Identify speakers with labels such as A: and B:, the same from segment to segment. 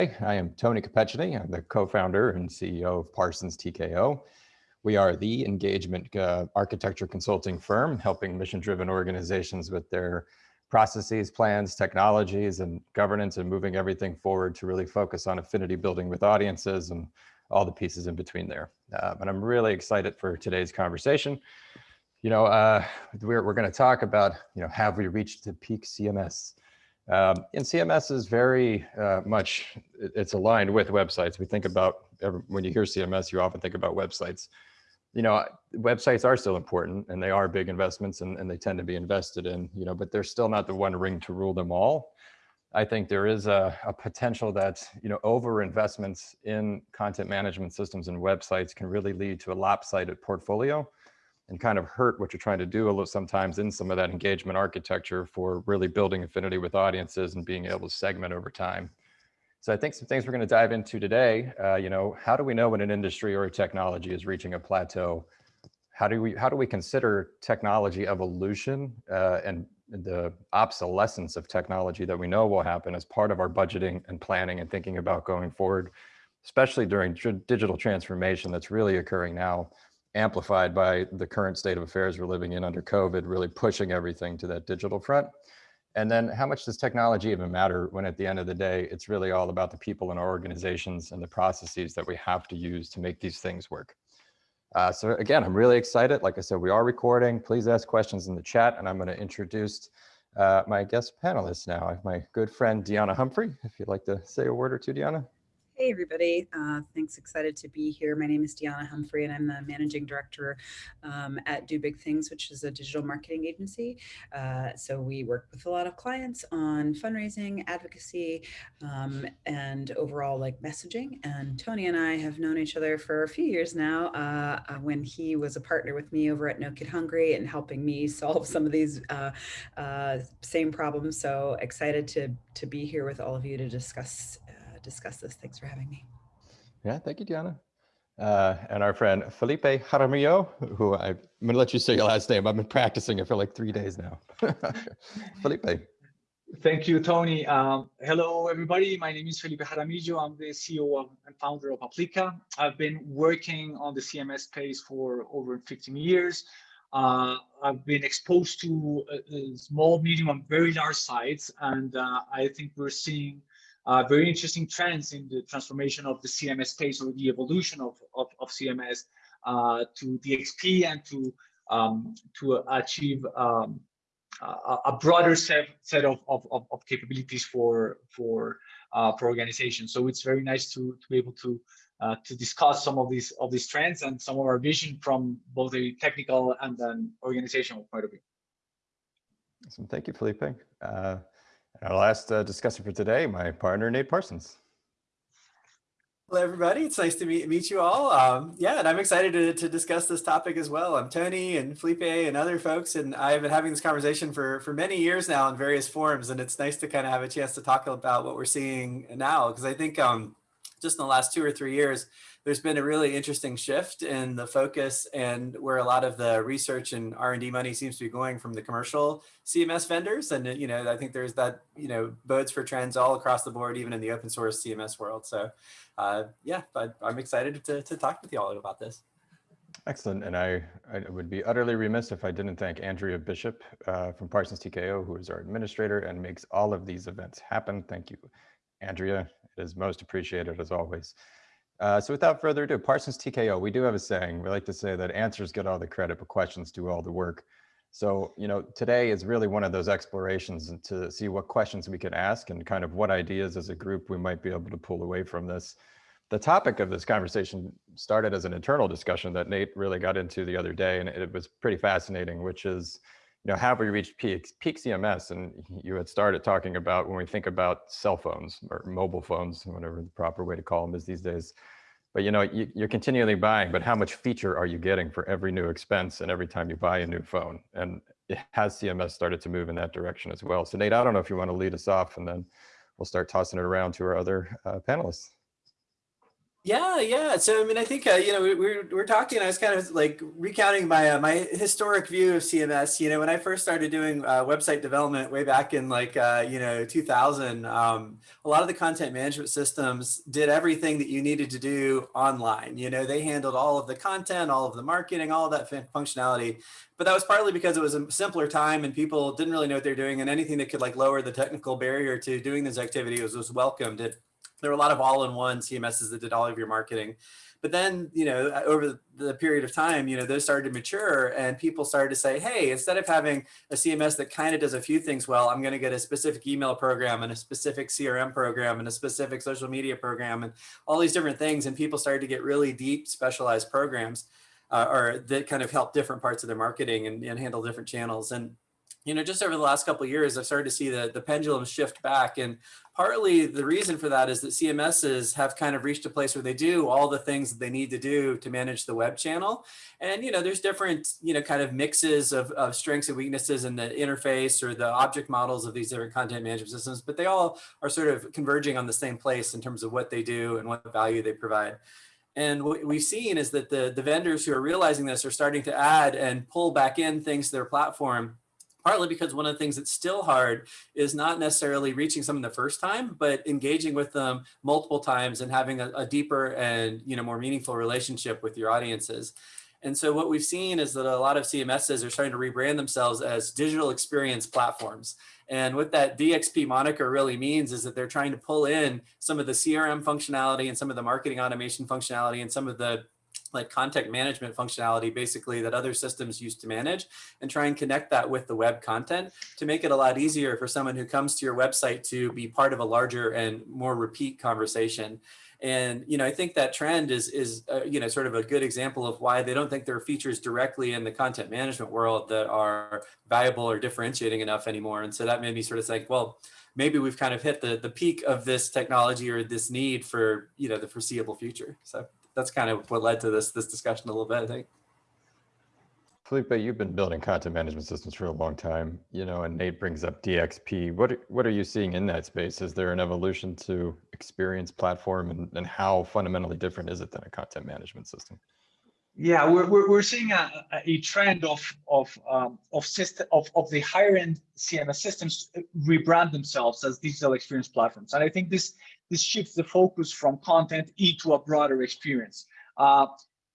A: I am Tony Capecini. I'm the co-founder and CEO of Parsons TKO. We are the engagement uh, architecture consulting firm helping mission-driven organizations with their processes, plans, technologies, and governance and moving everything forward to really focus on affinity building with audiences and all the pieces in between there. Uh, and I'm really excited for today's conversation. You know, uh, we're, we're going to talk about, you know, have we reached the peak CMS? Um, and CMS is very uh, much, it's aligned with websites. We think about, when you hear CMS, you often think about websites you know, websites are still important and they are big investments and, and they tend to be invested in, you know, but they're still not the one ring to rule them all. I think there is a, a potential that, you know, over investments in content management systems and websites can really lead to a lopsided portfolio and kind of hurt what you're trying to do a little sometimes in some of that engagement architecture for really building affinity with audiences and being able to segment over time. So I think some things we're going to dive into today, uh, you know, how do we know when an industry or a technology is reaching a plateau? How do we how do we consider technology evolution uh, and the obsolescence of technology that we know will happen as part of our budgeting and planning and thinking about going forward, especially during digital transformation that's really occurring now, amplified by the current state of affairs we're living in under COVID, really pushing everything to that digital front. And then how much does technology even matter when at the end of the day, it's really all about the people in our organizations and the processes that we have to use to make these things work. Uh, so again, I'm really excited. Like I said, we are recording. Please ask questions in the chat and I'm going to introduce uh, my guest panelists now. I have my good friend, Deanna Humphrey. If you'd like to say a word or two, Deanna.
B: Hey, everybody. Uh, thanks. Excited to be here. My name is Deanna Humphrey, and I'm the managing director um, at Do Big Things, which is a digital marketing agency. Uh, so we work with a lot of clients on fundraising, advocacy, um, and overall like messaging. And Tony and I have known each other for a few years now uh, uh when he was a partner with me over at No Kid Hungry and helping me solve some of these uh, uh, same problems. So excited to, to be here with all of you to discuss discuss this. Thanks for having me.
A: Yeah, thank you, Diana. Uh, and our friend Felipe Jaramillo, who I, am going to let you say your last name. I've been practicing it for like three days now. Felipe.
C: Thank you, Tony. Um, hello, everybody. My name is Felipe Jaramillo. I'm the CEO of, and founder of Aplyca. I've been working on the CMS space for over 15 years. Uh, I've been exposed to uh, small, medium, and very large sites, and uh, I think we're seeing uh, very interesting trends in the transformation of the CMS space or the evolution of, of, of CMS uh, to DXP and to um, to achieve um, a, a, broader set, set of, of, of capabilities for for uh, for organizations. So it's very nice to to be able to uh, to discuss some of these of these trends and some of our vision from both a technical and an organizational point of view.
A: Awesome. Thank you, Felipe. Uh, our last uh, discussion for today, my partner, Nate Parsons.
D: Hello, everybody. It's nice to meet, meet you all. Um, yeah, and I'm excited to, to discuss this topic as well. I'm Tony and Felipe and other folks, and I've been having this conversation for, for many years now in various forums, and it's nice to kind of have a chance to talk about what we're seeing now, because I think um, just in the last two or three years, there's been a really interesting shift in the focus and where a lot of the research and R&D money seems to be going from the commercial CMS vendors. And, you know, I think there's that, you know, bodes for trends all across the board, even in the open source CMS world. So uh, yeah, but I'm excited to, to talk with you all about this.
A: Excellent. And I, I would be utterly remiss if I didn't thank Andrea Bishop uh, from Parsons TKO, who is our administrator and makes all of these events happen. Thank you, Andrea. Is most appreciated as always. Uh, so without further ado, Parsons TKO, we do have a saying. We like to say that answers get all the credit, but questions do all the work. So, you know, today is really one of those explorations to see what questions we can ask and kind of what ideas as a group we might be able to pull away from this. The topic of this conversation started as an internal discussion that Nate really got into the other day, and it was pretty fascinating, which is, you know, have we reached peak, peak CMS? And you had started talking about when we think about cell phones or mobile phones, whatever the proper way to call them is these days. But you know, you, you're continually buying, but how much feature are you getting for every new expense and every time you buy a new phone? And it has CMS started to move in that direction as well. So Nate, I don't know if you want to lead us off and then we'll start tossing it around to our other uh, panelists.
D: Yeah, yeah. So I mean, I think uh, you know we, we were, we are talking. I was kind of like recounting my uh, my historic view of CMS. You know, when I first started doing uh, website development way back in like uh, you know 2000, um, a lot of the content management systems did everything that you needed to do online. You know, they handled all of the content, all of the marketing, all of that fun functionality. But that was partly because it was a simpler time and people didn't really know what they're doing, and anything that could like lower the technical barrier to doing this activity was was welcomed. It, there were a lot of all-in-one CMSs that did all of your marketing. But then, you know, over the period of time, you know, those started to mature and people started to say, hey, instead of having a CMS that kind of does a few things well, I'm going to get a specific email program and a specific CRM program and a specific social media program and all these different things. And people started to get really deep specialized programs uh, or that kind of help different parts of their marketing and, and handle different channels. And you know, just over the last couple of years, I've started to see the, the pendulum shift back. And partly the reason for that is that CMSs have kind of reached a place where they do all the things that they need to do to manage the web channel. And, you know, there's different, you know, kind of mixes of, of strengths and weaknesses in the interface or the object models of these different content management systems, but they all are sort of converging on the same place in terms of what they do and what value they provide. And what we've seen is that the, the vendors who are realizing this are starting to add and pull back in things to their platform partly because one of the things that's still hard is not necessarily reaching someone the first time, but engaging with them multiple times and having a, a deeper and you know more meaningful relationship with your audiences. And so what we've seen is that a lot of CMSs are starting to rebrand themselves as digital experience platforms. And what that DXP moniker really means is that they're trying to pull in some of the CRM functionality and some of the marketing automation functionality and some of the like content management functionality basically that other systems used to manage and try and connect that with the web content to make it a lot easier for someone who comes to your website to be part of a larger and more repeat conversation. And, you know, I think that trend is, is uh, you know, sort of a good example of why they don't think there are features directly in the content management world that are valuable or differentiating enough anymore. And so that made me sort of think, well, maybe we've kind of hit the, the peak of this technology or this need for, you know, the foreseeable future. So that's kind of what led to this this discussion a little bit, I think.
A: Felipe, you've been building content management systems for a long time, you know, and Nate brings up DXP. What what are you seeing in that space? Is there an evolution to experience platform and, and how fundamentally different is it than a content management system?
C: Yeah, we're, we're, we're seeing a, a trend of of um, of system of, of the higher end CMS systems rebrand themselves as digital experience platforms, and I think this this shifts the focus from content into a broader experience. Uh,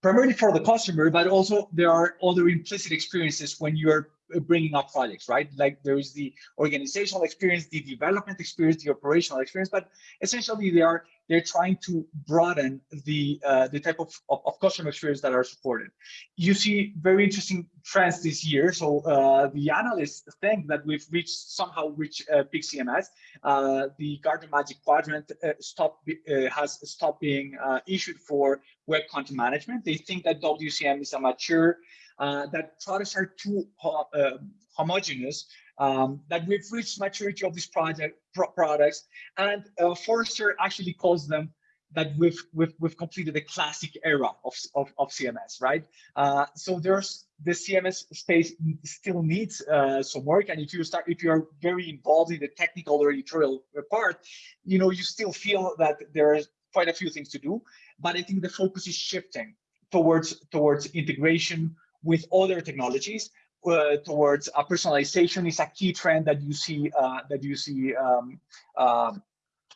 C: primarily for the customer, but also there are other implicit experiences when you're bringing up projects, right? Like there is the organizational experience, the development experience, the operational experience, but essentially they are they're trying to broaden the uh, the type of, of, of, customer experience that are supported. You see very interesting trends this year. So uh, the analysts think that we've reached somehow reached uh, peak CMS. Uh, the Gartner Magic Quadrant uh, stop, uh, has stopped being issued for web content management. They think that WCM is a mature that products are too uh, homogeneous, um, that we've reached maturity of these project pro products, and uh, Forrester actually calls them that we've we've we've completed the classic era of of, of CMS, right? Uh, so there's the CMS space still needs uh, some work, and if you start if you're very involved in the technical or editorial part, you know you still feel that there is quite a few things to do. But I think the focus is shifting towards towards integration with other technologies uh, towards uh, personalization is a key trend that you see uh, that you see um, um,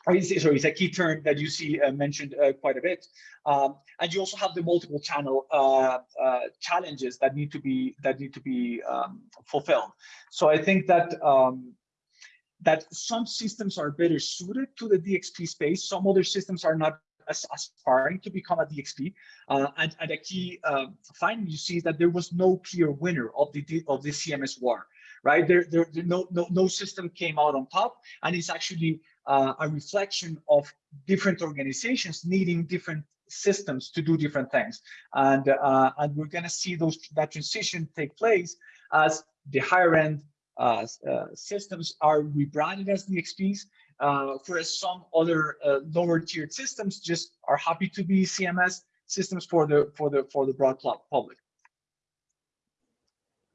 C: sorry, it's a key term that you see uh, mentioned uh, quite a bit. Um, and you also have the multiple channel uh, challenges that need to be that need to be um, fulfilled. So I think that um, that some systems are better suited to the DXP space. Some other systems are not aspiring to become a DXP. Uh, and, and, a key uh, finding you see is that there was no clear winner of the of the CMS war, right? There, there, there no, no, no system came out on top, and it's actually uh, a reflection of different organizations needing different systems to do different things, and uh, and we're going to see those that transition take place as the higher end uh, uh, systems are rebranded as DXPs, uh, whereas some other uh, lower tiered systems just are happy to be CMS systems for the for the for the broad public.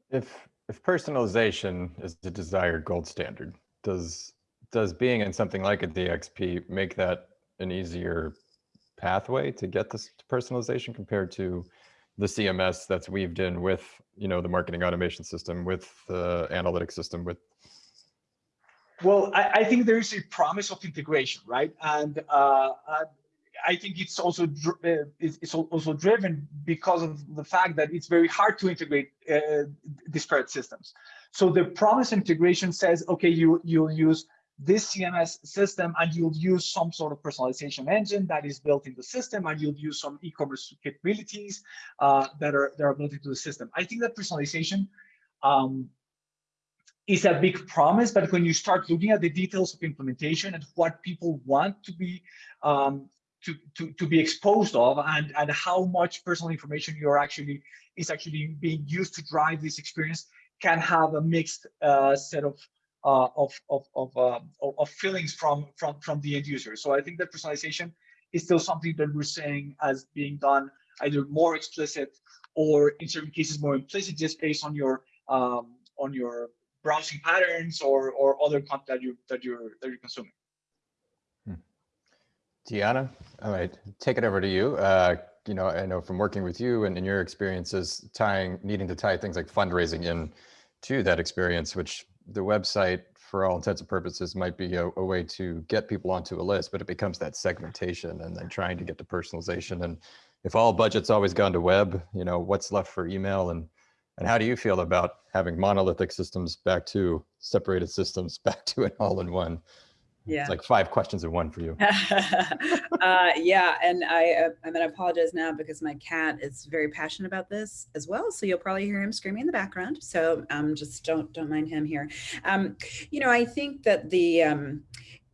A: If if personalization is the desired gold standard, does does being in something like a DXP make that an easier pathway to get this personalization compared to the CMS that's weaved in with, you know, the marketing automation system, with the analytics system, with
C: well, I, I, think there is a promise of integration, right? And uh, I think it's also uh, it's also driven because of the fact that it's very hard to integrate uh, disparate systems. So the promise integration says, okay, you you'll use this CMS system and you'll use some sort of personalization engine that is built in the system and you'll use some e-commerce capabilities uh, that are that are built into the system. I think that personalization um, is a big promise, but when you start looking at the details of implementation and what people want to be um, to, to, to be exposed of and, and how much personal information you're actually is actually being used to drive this experience can have a mixed uh, set of uh, of of of, uh, of feelings from from from the end user. So I think that personalization is still something that we're saying as being done either more explicit or in certain cases more implicit, just based on your um, on your browsing patterns or or other content that you that you're that you're consuming.
A: Hmm. All right, take it over to you. Uh, you know, I know from working with you and in your experiences, tying needing to tie things like fundraising in to that experience, which the website for all intents and purposes might be a, a, way to get people onto a list, but it becomes that segmentation and then trying to get to personalization. And if all budget's always gone to web, you know, what's left for email and and how do you feel about having monolithic systems back to separated systems back to an all-in-one?
B: Yeah.
A: It's like five questions in one for you.
B: uh, yeah, and I, uh, I'm to apologize now because my cat is very passionate about this as well. So you'll probably hear him screaming in the background. So um, just don't don't mind him here. Um, you know, I think that the um,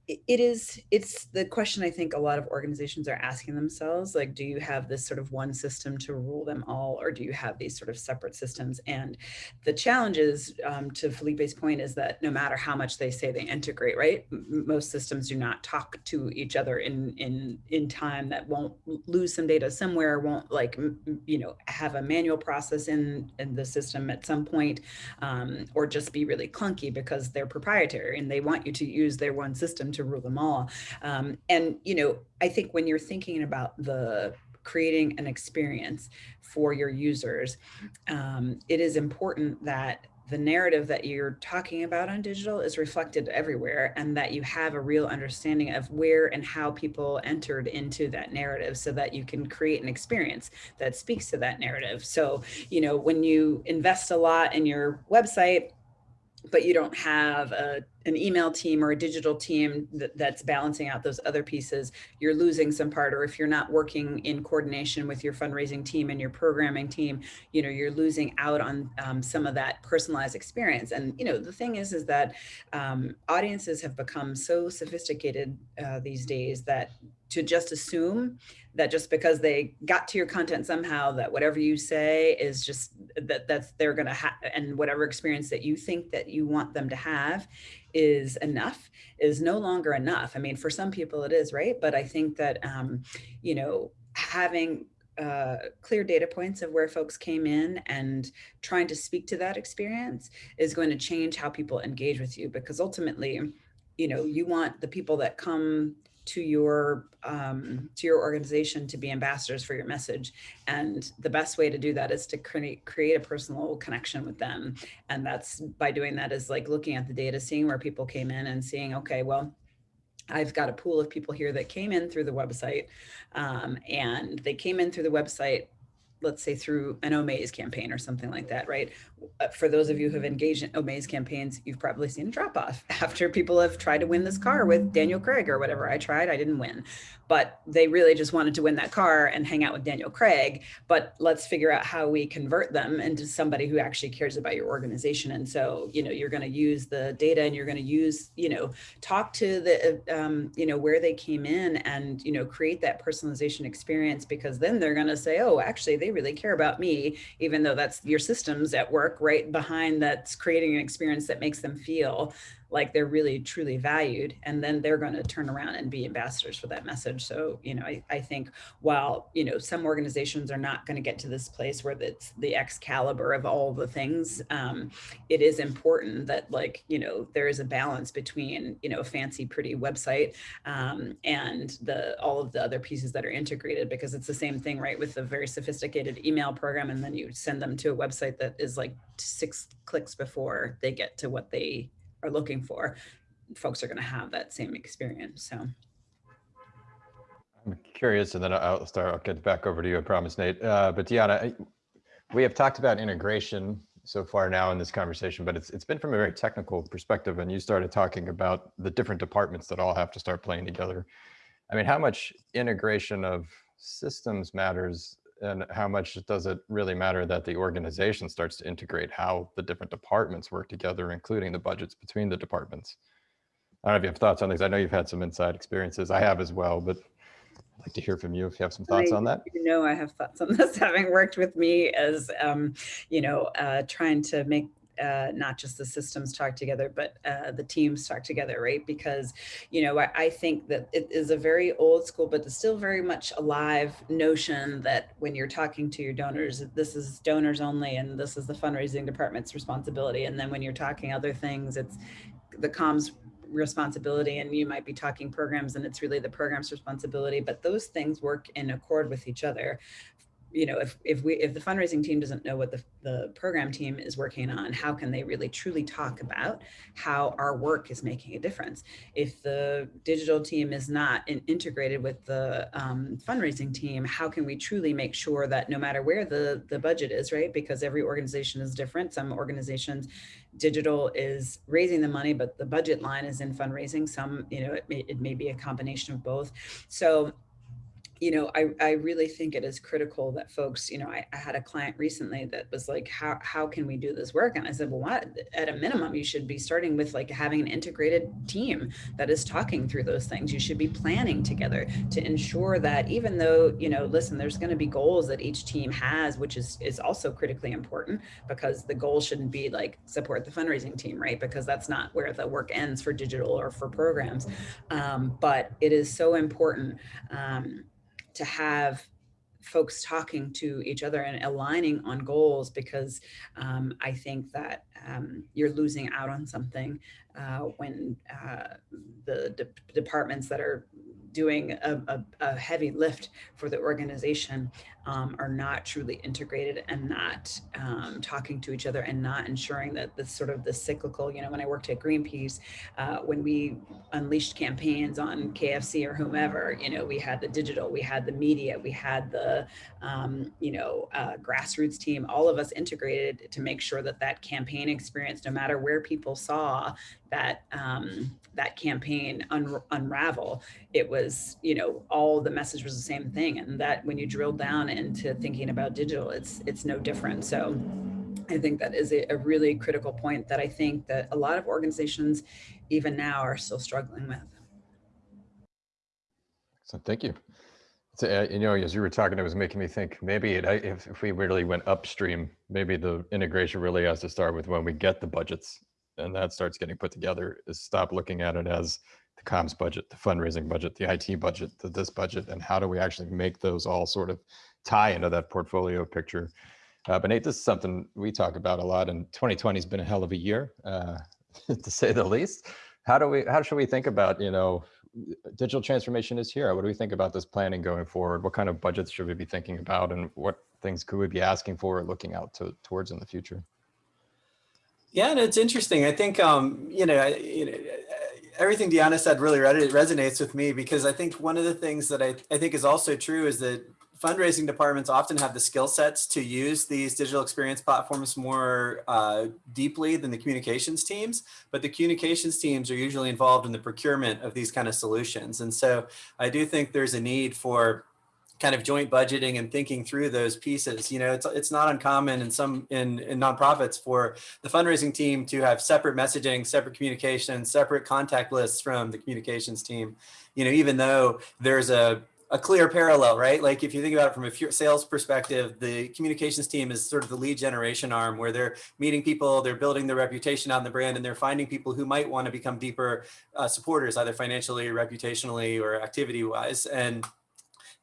B: it is it's the question i think a lot of organizations are asking themselves like do you have this sort of one system to rule them all or do you have these sort of separate systems? And the challenge is um, to felipe's point is that no matter how much they say they integrate right most systems do not talk to each other in in in time that won't lose some data somewhere won't like you know have a manual process in in the system at some point um, or just be really clunky because they're proprietary and they want you to use their one system to to rule them all. Um, and, you know, I think when you're thinking about the creating an experience for your users, um, it is important that the narrative that you're talking about on digital is reflected everywhere and that you have a real understanding of where and how people entered into that narrative so that you can create an experience that speaks to that narrative. So, you know, when you invest a lot in your website, but you don't have a, an email team or a digital team that, that's balancing out those other pieces, you're losing some part. Or if you're not working in coordination with your fundraising team and your programming team, you know, you're losing out on um, some of that personalized experience. And, you know, the thing is, is that um, audiences have become so sophisticated uh, these days that to just assume that just because they got to your content somehow that whatever you say is just that that's they're going to have and whatever experience that you think that you want them to have is enough is no longer enough. I mean for some people it is right? But i think that um you know having uh, clear data points of where folks came in and trying to speak to that experience is going to change how people engage with you because ultimately you know you want the people that come to your um, to your organization to be ambassadors for your message. And the best way to do that is to create create a personal connection with them. And that's by doing that is like looking at the data, seeing where people came in and seeing, okay, well, I've got a pool of people here that came in through the website um, and they came in through the website let's say through an Omaze campaign or something like that, right? Uh, for those of you who have engaged in Omaze campaigns, you've probably seen a drop off after people have tried to win this car with Daniel Craig or whatever. I tried, I didn't win, but they really just wanted to win that car and hang out with Daniel Craig. But let's figure out how we convert them into somebody who actually cares about your organization. And so, you know, you're going to use the data and you're going to use, you know, talk to the, um, you know, where they came in and, you know, create that personalization experience because then they're going to say, oh, actually, they really care about me, even though that's your systems at work right behind that's creating an experience that makes them feel like they're really truly valued and then they're going to turn around and be ambassadors for that message. So you know i, I think while you know some organizations are not going to get to this place where it's the excalibur of all the things um, it is important that like you know there is a balance between you know a fancy pretty website um, and the all of the other pieces that are integrated because it's the same thing right with a very sophisticated email program and then you send them to a website that is like six clicks before they get to what they are looking for, folks are going to have that same experience. So.
A: I'm curious, and then I'll start. I'll get back over to you. I promise, Nate. Uh, but Deanna, we have talked about integration so far now in this conversation, but it's it's been from a very technical perspective. And you started talking about the different departments that all have to start playing together. I mean, how much integration of systems matters and how much does it really matter that the organization starts to integrate how the different departments work together, including the budgets between the departments? I don't know if you have thoughts on these. I know you've had some inside experiences. I have as well, but I'd like to hear from you if you have some thoughts
B: I,
A: on that.
B: You know, I have thoughts on this, having worked with me as, um, you know, uh, trying to make uh, not just the systems talk together, but uh, the teams talk together, right? Because, you know, I, I, think that it is a very old school, but it's still very much alive notion that when you're talking to your donors, this is donors only, and this is the fundraising department's responsibility. And then when you're talking other things, it's the comms responsibility and you might be talking programs and it's really the program's responsibility but those things work in accord with each other you know, if, if we, if the fundraising team doesn't know what the, the program team is working on, how can they really truly talk about how our work is making a difference? If the digital team is not in, integrated with the um, fundraising team, how can we truly make sure that no matter where the, the budget is, right? Because every organization is different. Some organizations, digital is raising the money, but the budget line is in fundraising. Some, you know, it may, it may be a combination of both. So you know, I, I really think it is critical that folks, you know, I, I, had a client recently that was like, how, how can we do this work? And I said, well, what, at a minimum, you should be starting with like having an integrated team that is talking through those things. You should be planning together to ensure that even though, you know, listen, there's going to be goals that each team has, which is, is also critically important because the goal shouldn't be like support the fundraising team, right? Because that's not where the work ends for digital or for programs. Um, but it is so important um, to have folks talking to each other and aligning on goals because um, I think that um, you're losing out on something uh, when uh, the de departments that are doing a, a, a, heavy lift for the organization um, are not truly integrated and not um, talking to each other and not ensuring that the sort of the cyclical, you know, when I worked at Greenpeace, uh, when we unleashed campaigns on KFC or whomever, you know, we had the digital, we had the media, we had the, um, you know, uh, grassroots team, all of us integrated to make sure that that campaign experience, no matter where people saw that um, that campaign un unravel, it was, you know, all the message was the same thing. And that when you drill down into thinking about digital, it's it's no different. So I think that is a, a really critical point that I think that a lot of organizations, even now, are still struggling with.
A: So thank you. So, uh, you know, as you were talking, it was making me think maybe it, if, if we really went upstream, maybe the integration really has to start with when we get the budgets and that starts getting put together is stop looking at it as the comms budget, the fundraising budget, the IT budget, the this budget, and how do we actually make those all sort of tie into that portfolio picture. Uh, but Nate, this is something we talk about a lot, and 2020 has been a hell of a year, uh, to say the least. How do we? How should we think about? You know, digital transformation is here. What do we think about this planning going forward? What kind of budgets should we be thinking about, and what things could we be asking for or looking out to, towards in the future?
D: Yeah, and it's interesting. I think, um, you know, you know, everything Deanna said really resonates with me because I think one of the things that I, I think is also true is that fundraising departments often have the skill sets to use these digital experience platforms more uh, deeply than the communications teams, but the communications teams are usually involved in the procurement of these kind of solutions. And so I do think there's a need for kind of joint budgeting and thinking through those pieces. You know, it's it's not uncommon in some in, in nonprofits for the fundraising team to have separate messaging, separate communication, separate contact lists from the communications team. You know, even though there's a a clear parallel, right? Like if you think about it from a sales perspective, the communications team is sort of the lead generation arm where they're meeting people, they're building their reputation on the brand, and they're finding people who might want to become deeper uh, supporters, either financially, reputationally, or activity wise. And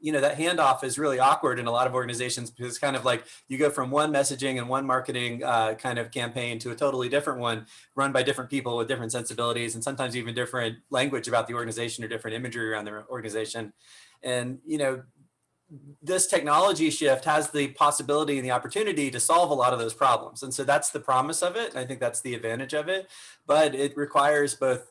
D: you know that handoff is really awkward in a lot of organizations because it's kind of like you go from one messaging and one marketing uh, kind of campaign to a totally different one run by different people with different sensibilities and sometimes even different language about the organization or different imagery around their organization and, you know, this technology shift has the possibility and the opportunity to solve a lot of those problems. And so that's the promise of it. And I think that's the advantage of it. But it requires both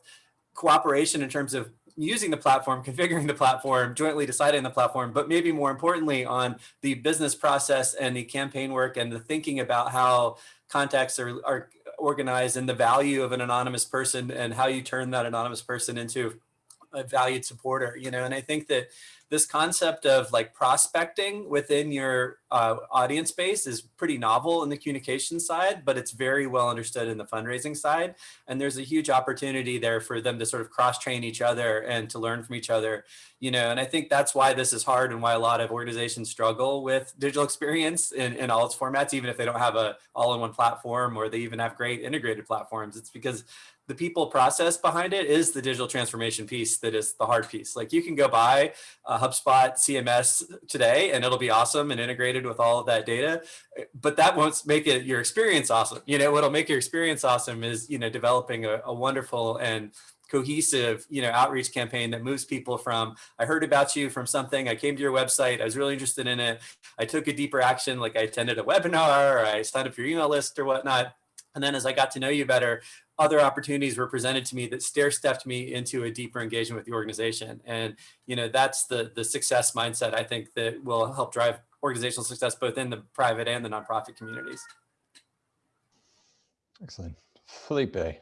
D: cooperation in terms of using the platform, configuring the platform, jointly deciding the platform, but maybe more importantly on the business process and the campaign work and the thinking about how contacts are, are organized and the value of an anonymous person and how you turn that anonymous person into a valued supporter, you know, and I think that this concept of like prospecting within your uh, audience base is pretty novel in the communication side, but it's very well understood in the fundraising side. And there's a huge opportunity there for them to sort of cross train each other and to learn from each other, you know, and I think that's why this is hard and why a lot of organizations struggle with digital experience in, in all its formats, even if they don't have a all-in-one platform or they even have great integrated platforms. It's because the people process behind it is the digital transformation piece that is the hard piece. Like you can go buy a HubSpot CMS today and it'll be awesome and integrated with all of that data, but that won't make it your experience awesome. You know, what'll make your experience awesome is, you know, developing a, a wonderful and cohesive, you know, outreach campaign that moves people from, I heard about you from something, I came to your website, I was really interested in it. I took a deeper action, like I attended a webinar or I signed up for your email list or whatnot. And then as I got to know you better, other opportunities were presented to me that stair stepped me into a deeper engagement with the organization. And, you know, that's the, the success mindset I think that will help drive organizational success both in the private and the nonprofit communities.
A: Excellent. Felipe,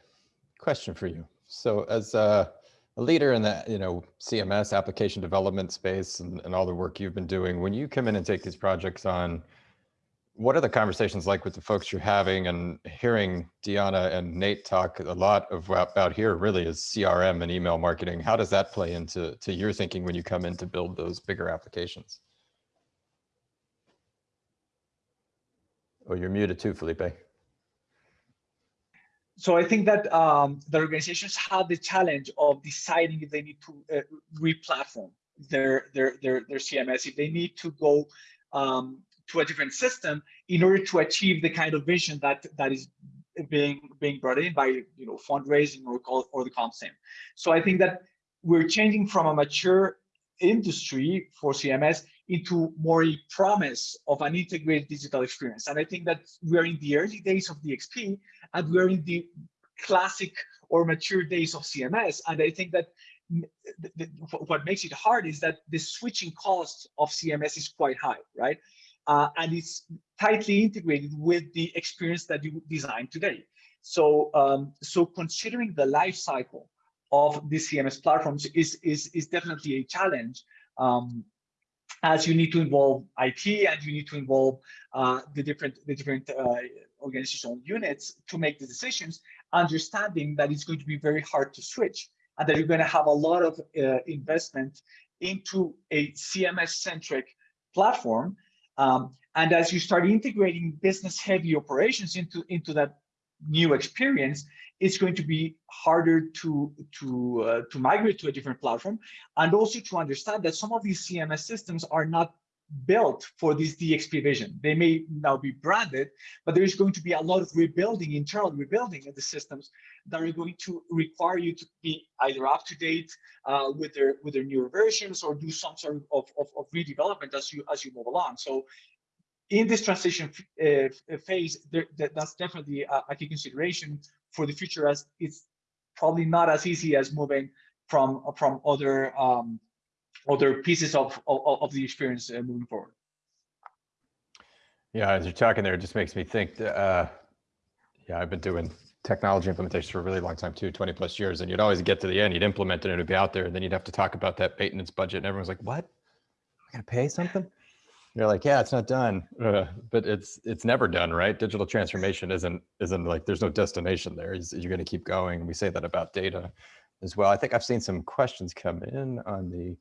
A: question for you. So as a, leader in the you know CMS application development space and, and all the work you've been doing, when you come in and take these projects on, what are the conversations like with the folks you're having and hearing Deanna and Nate talk a lot of about here really is CRM and email marketing. How does that play into to your thinking when you come in to build those bigger applications? Oh, you're muted too, Felipe.
C: So I think that um, the organizations have the challenge of deciding if they need to uh, re-platform their, their their their CMS, if they need to go um, to a different system in order to achieve the kind of vision that that is being being brought in by you know fundraising or or the comp same. So I think that we're changing from a mature industry for CMS into more a promise of an integrated digital experience. And I think that we're in the early days of DXP and we're in the classic or mature days of CMS. And I think that what makes it hard is that the switching cost of CMS is quite high, right? uh, and it's tightly integrated with the experience that you design today. So, um, so considering the life cycle of the CMS platforms is, is, is definitely a challenge um, as you need to involve IT and you need to involve uh, the different, the different uh, organizational units to make the decisions, understanding that it's going to be very hard to switch and that you're going to have a lot of uh, investment into a CMS-centric platform um, and as you start integrating business heavy operations into, into that new experience, it's going to be harder to, to, uh, to migrate to a different platform. And also to understand that some of these CMS systems are not built for this DXP vision. They may now be branded, but there is going to be a lot of rebuilding, internal rebuilding of the systems that are going to require you to be either up to date uh, with their with their newer versions or do some sort of, of, of redevelopment as you as you move along. So in this transition uh, phase, there, that, that's definitely a, a key consideration for the future as it's probably not as easy as moving from from other um, other pieces of, of, of the experience uh, moving forward.
A: Yeah, as you're talking there, it just makes me think, uh, yeah, I've been doing technology implementation for a really long time too, 20 plus years. And you'd always get to the end, you'd implement it and it'd be out there. And then you'd have to talk about that maintenance budget. And everyone's like, what? I gotta pay something? You're like, yeah, it's not done, uh, but it's it's never done, right? Digital transformation isn't isn't like there's no destination there. You're going to keep going. We say that about data as well. I think I've seen some questions come in on the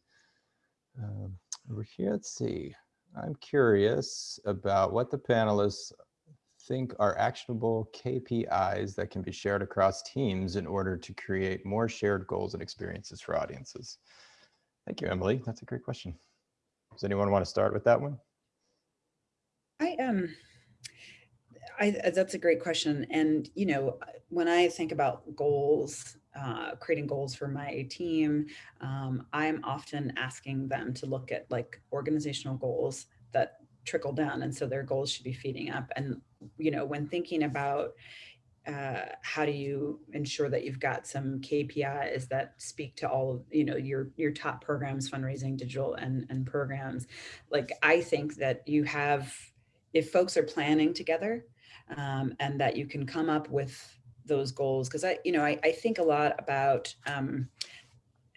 A: um, over here, let's see. I'm curious about what the panelists think are actionable KPIs that can be shared across teams in order to create more shared goals and experiences for audiences. Thank you, Emily. That's a great question. Does anyone want to start with that one?
B: I um I uh, that's a great question. And you know, when I think about goals, uh, creating goals for my team, um, I'm often asking them to look at like organizational goals that trickle down, and so their goals should be feeding up. And you know, when thinking about uh, how do you ensure that you've got some KPIs that speak to all of you know your your top programs, fundraising, digital, and and programs? Like I think that you have if folks are planning together um, and that you can come up with those goals. Because I, you know, I, I think a lot about um,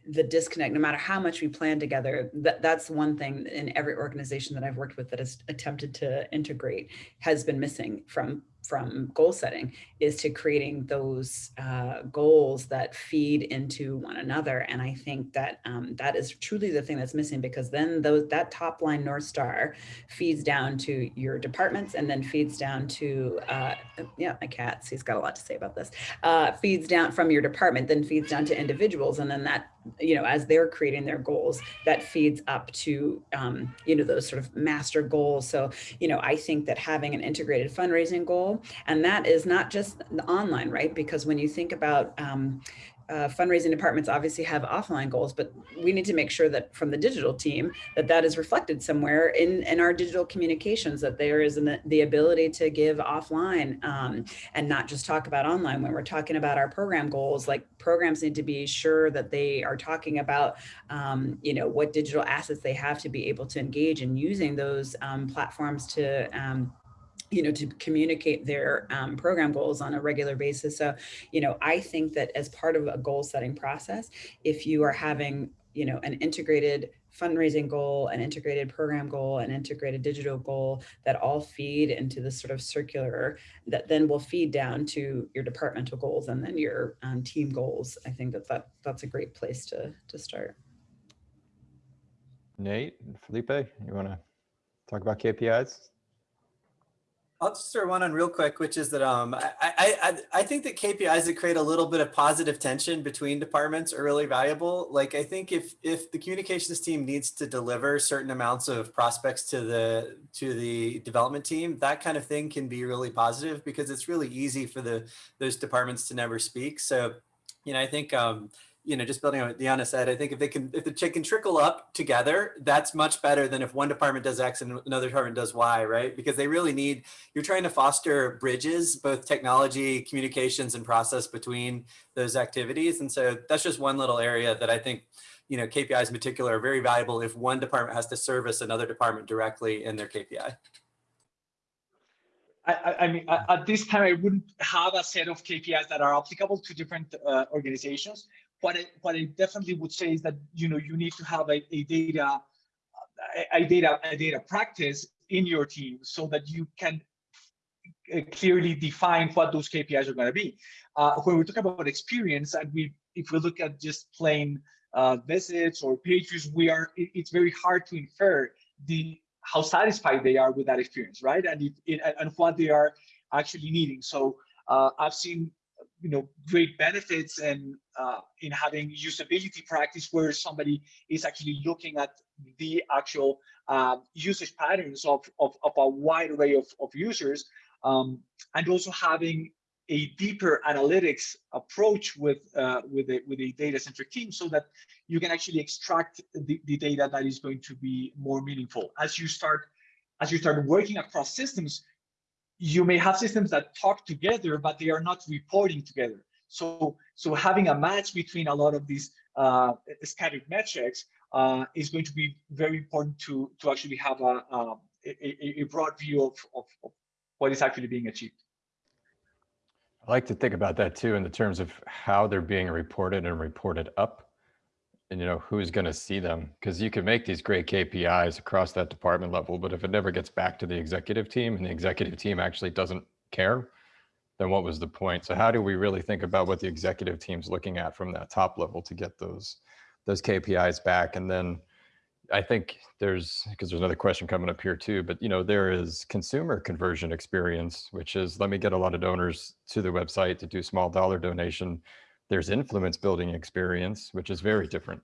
B: the disconnect, no matter how much we plan together, that, that's one thing in every organization that I've worked with that has attempted to integrate has been missing from from goal setting is to creating those uh, goals that feed into one another. And I think that um, that is truly the thing that's missing because then those that top line North Star feeds down to your departments and then feeds down to, uh, yeah, my cat, he's got a lot to say about this, uh, feeds down from your department, then feeds down to individuals. And then that you know, as they're creating their goals, that feeds up to, um, you know, those sort of master goals. So, you know, I think that having an integrated fundraising goal, and that is not just online, right? Because when you think about, um, uh, fundraising departments obviously have offline goals, but we need to make sure that from the digital team that that is reflected somewhere in, in our digital communications, that there is an, the ability to give offline um, and not just talk about online. When we're talking about our program goals, like programs need to be sure that they are talking about, um, you know, what digital assets they have to be able to engage in using those um, platforms to um, you know, to communicate their um, program goals on a regular basis. So, you know, I think that as part of a goal setting process, if you are having, you know, an integrated fundraising goal, an integrated program goal, an integrated digital goal that all feed into this sort of circular that then will feed down to your departmental goals and then your um, team goals. I think that, that that's a great place to, to start.
A: Nate, Felipe, you want to talk about KPIs?
D: I'll just throw one on real quick, which is that um, I, I, I think that KPIs that create a little bit of positive tension between departments are really valuable. Like I think if if the communications team needs to deliver certain amounts of prospects to the to the development team, that kind of thing can be really positive because it's really easy for the those departments to never speak. So, you know, I think um, you know, just building on what Diana said, I think if they can, if the check can trickle up together, that's much better than if one department does X and another department does Y, right? Because they really need, you're trying to foster bridges, both technology, communications, and process between those activities. And so that's just one little area that I think, you know, KPIs in particular are very valuable if one department has to service another department directly in their KPI.
C: I, I, mean, at this time, I wouldn't have a set of KPIs that are applicable to different uh, organizations what I, what I definitely would say is that you know you need to have a, a data a, a data a data practice in your team so that you can uh, clearly define what those KPIs are going to be. Uh, when we talk about experience, and we if we look at just plain uh, visits or pages, we are it, it's very hard to infer the how satisfied they are with that experience, right? And it, it and what they are actually needing. So uh, I've seen you know great benefits and uh, in having usability practice where somebody is actually looking at the actual uh, usage patterns of, of, of, a wide array of, of users um, and also having a deeper analytics approach with uh, with a with a data centric team so that you can actually extract the, the data that is going to be more meaningful. As you start as you start working across systems you may have systems that talk together, but they are not reporting together. So, so having a match between a lot of these uh, scattered metrics uh, is going to be very important to, to actually have a, a, a broad view of, of, of what is actually being achieved.
A: I like to think about that too in the terms of how they're being reported and reported up and you know who's going to see them because you can make these great KPIs across that department level, but if it never gets back to the executive team and the executive team actually doesn't care, then what was the point? So how do we really think about what the executive team's looking at from that top level to get those those KPIs back? And then, I think there's because there's another question coming up here too, but you know, there is consumer conversion experience, which is let me get a lot of donors to the website to do small dollar donation. There's influence building experience, which is very different,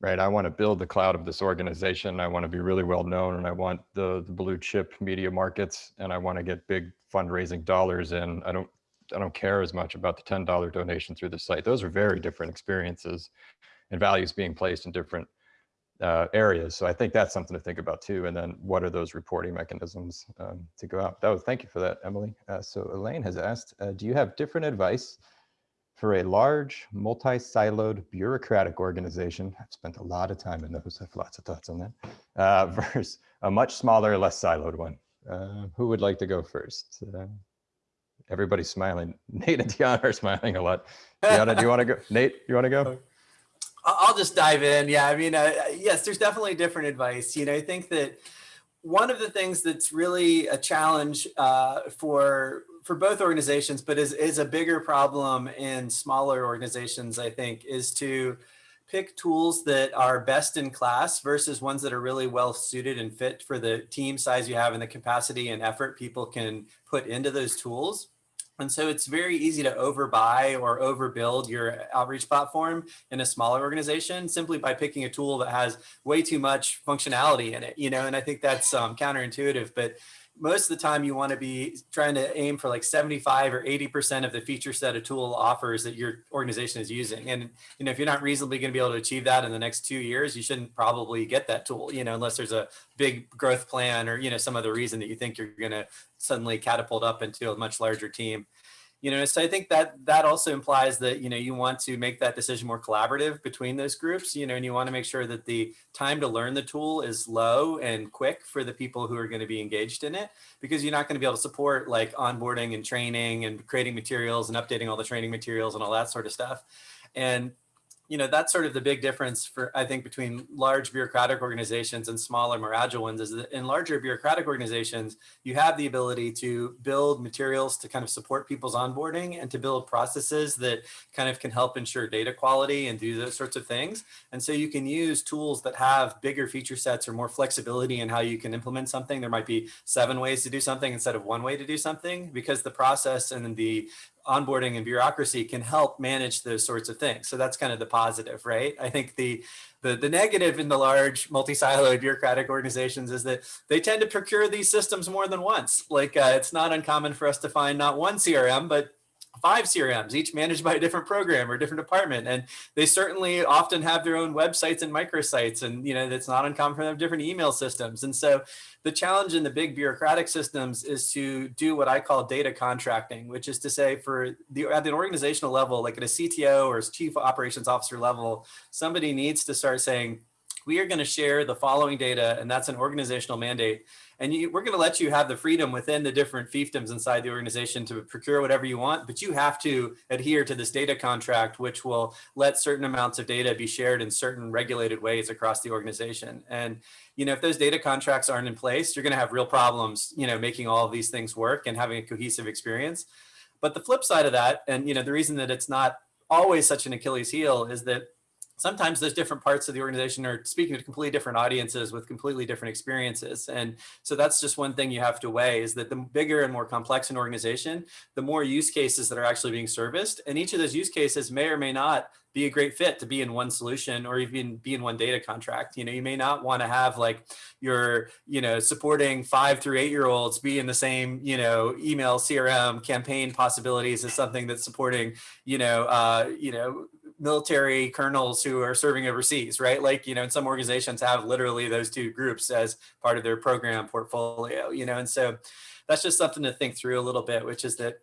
A: right? I want to build the cloud of this organization. I want to be really well known and I want the, the blue chip media markets and I want to get big fundraising dollars in. I don't I don't care as much about the $10 donation through the site. Those are very different experiences and values being placed in different uh, areas. So I think that's something to think about too. And then what are those reporting mechanisms um, to go out? That was, thank you for that, Emily. Uh, so Elaine has asked, uh, do you have different advice for a large multi-siloed bureaucratic organization? I've spent a lot of time in those, I have lots of thoughts on that, uh, versus a much smaller, less siloed one. Uh, who would like to go first? Uh, everybody's smiling. Nate and Deanna are smiling a lot. Deanna, do you want to go? Nate, you want to go?
D: I'll just dive in. Yeah, I mean, uh, yes, there's definitely different advice. You know, I think that one of the things that's really a challenge uh, for for both organizations, but is is a bigger problem in smaller organizations, I think, is to pick tools that are best in class versus ones that are really well suited and fit for the team size you have and the capacity and effort people can put into those tools. And so it's very easy to overbuy or overbuild your outreach platform in a smaller organization simply by picking a tool that has way too much functionality in it, you know, and I think that's um, counterintuitive, but most of the time you want to be trying to aim for like 75 or 80% of the feature set a tool offers that your organization is using. And, you know, if you're not reasonably going to be able to achieve that in the next two years, you shouldn't probably get that tool, you know, unless there's a big growth plan or, you know, some other reason that you think you're going to suddenly catapult up into a much larger team you know so i think that that also implies that you know you want to make that decision more collaborative between those groups you know and you want to make sure that the time to learn the tool is low and quick for the people who are going to be engaged in it because you're not going to be able to support like onboarding and training and creating materials and updating all the training materials and all that sort of stuff. And you know, that's sort of the big difference for, I think, between large bureaucratic organizations and smaller, more agile ones is that in larger bureaucratic organizations, you have the ability to build materials to kind of support people's onboarding and to build processes that kind of can help ensure data quality and do those sorts of things. And so you can use tools that have bigger feature sets or more flexibility in how you can implement something. There might be seven ways to do something instead of one way to do something because the process and the onboarding and bureaucracy can help manage those sorts of things. So that's kind of the positive, right? I think the the, the negative in the large multi-siloed bureaucratic organizations is that they tend to procure these systems more than once. Like uh, it's not uncommon for us to find not one CRM, but five CRMs, each managed by a different program or different department. And they certainly often have their own websites and microsites. And, you know, that's not uncommon for them different email systems. And so the challenge in the big bureaucratic systems is to do what I call data contracting, which is to say for the at the organizational level, like at a CTO or chief operations officer level, somebody needs to start saying, we are going to share the following data, and that's an organizational mandate. And you, we're going to let you have the freedom within the different fiefdoms inside the organization to procure whatever you want, but you have to adhere to this data contract, which will let certain amounts of data be shared in certain regulated ways across the organization. And you know, if those data contracts aren't in place, you're going to have real problems, you know, making all of these things work and having a cohesive experience. But the flip side of that, and you know, the reason that it's not always such an Achilles heel is that sometimes those different parts of the organization are speaking to completely different audiences with completely different experiences. And so that's just one thing you have to weigh is that the bigger and more complex an organization, the more use cases that are actually being serviced. And each of those use cases may or may not be a great fit to be in one solution or even be in one data contract. You know, you may not want to have like your, you know, supporting five through eight year olds be in the same, you know, email CRM campaign possibilities as something that's supporting, you know, uh, you know, military colonels who are serving overseas, right? Like, you know, and some organizations have literally those two groups as part of their program portfolio, you know, and so that's just something to think through a little bit, which is that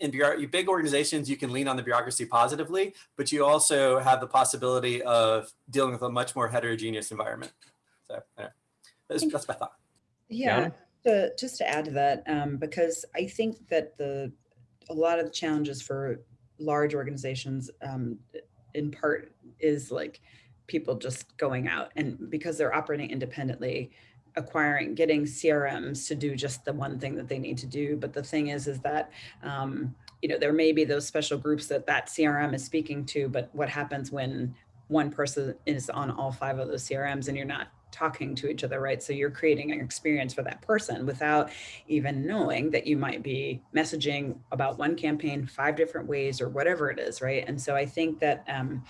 D: in big organizations, you can lean on the bureaucracy positively, but you also have the possibility of dealing with a much more heterogeneous environment. So yeah, that's, that's my thought.
B: Yeah, to, just to add to that, um, because I think that the a lot of the challenges for large organizations um, in part is like people just going out and because they're operating independently acquiring getting crms to do just the one thing that they need to do. But the thing is is that um, you know there may be those special groups that that crm is speaking to but what happens when one person is on all five of those crms and you're not talking to each other, right? So you're creating an experience for that person without even knowing that you might be messaging about one campaign five different ways or whatever it is, right? And so I think that um,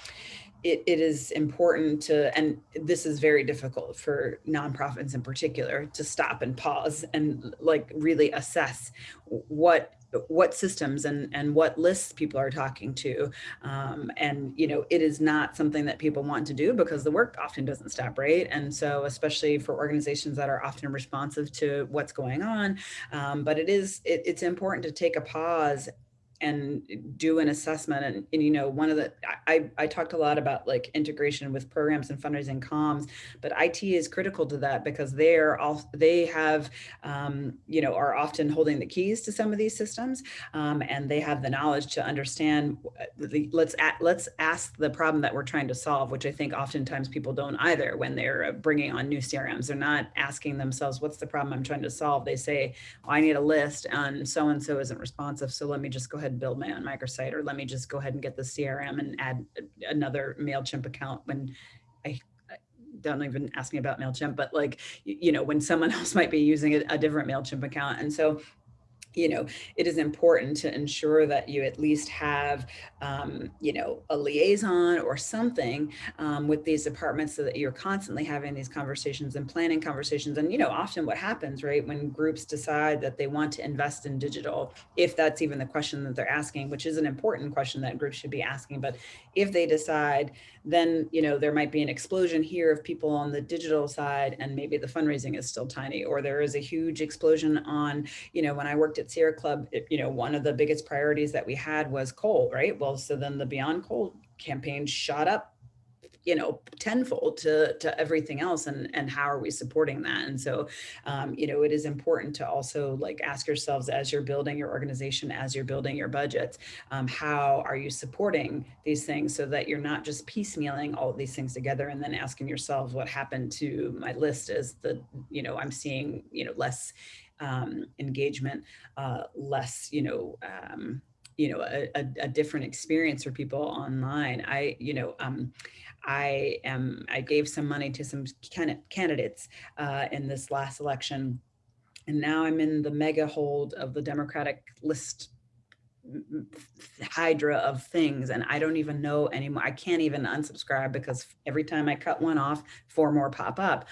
B: it, it is important to, and this is very difficult for nonprofits in particular, to stop and pause and like really assess what what systems and and what lists people are talking to. Um, and you know it is not something that people want to do because the work often doesn't stop right? And so especially for organizations that are often responsive to what's going on um, but it is it, it's important to take a pause and do an assessment and, and you know one of the I, I talked a lot about like integration with programs and fundraising comms but it is critical to that because they're all they have um, you know are often holding the keys to some of these systems um, and they have the knowledge to understand the, let's let's ask the problem that we're trying to solve which i think oftentimes people don't either when they're bringing on new crms they're not asking themselves what's the problem i'm trying to solve? They say i need a list and so and so isn't responsive so let me just go ahead and build my own microsite, or let me just go ahead and get the CRM and add another MailChimp account when I, I don't even ask me about MailChimp, but like, you know, when someone else might be using a, a different MailChimp account. And so you know, it is important to ensure that you at least have, um, you know, a liaison or something um, with these departments so that you're constantly having these conversations and planning conversations. And, you know, often what happens, right, when groups decide that they want to invest in digital, if that's even the question that they're asking, which is an important question that groups should be asking, but if they decide, then, you know, there might be an explosion here of people on the digital side and maybe the fundraising is still tiny, or there is a huge explosion on, you know, when I worked at Sierra Club, it, you know, one of the biggest priorities that we had was coal, right? Well, so then the Beyond Coal campaign shot up you know, tenfold to, to everything else and, and how are we supporting that? And so, um, you know, it is important to also like ask yourselves as you're building your organization, as you're building your budgets, um, how are you supporting these things so that you're not just piecemealing all these things together and then asking yourselves what happened to my list is the, you know, I'm seeing, you know, less um, engagement, uh, less, you know, um, you know, a, a, a, different experience for people online. I, you know, um, I am, I gave some money to some candidates uh, in this last election. And now I'm in the mega hold of the Democratic list hydra of things and I don't even know anymore. I can't even unsubscribe because every time I cut one off, four more pop up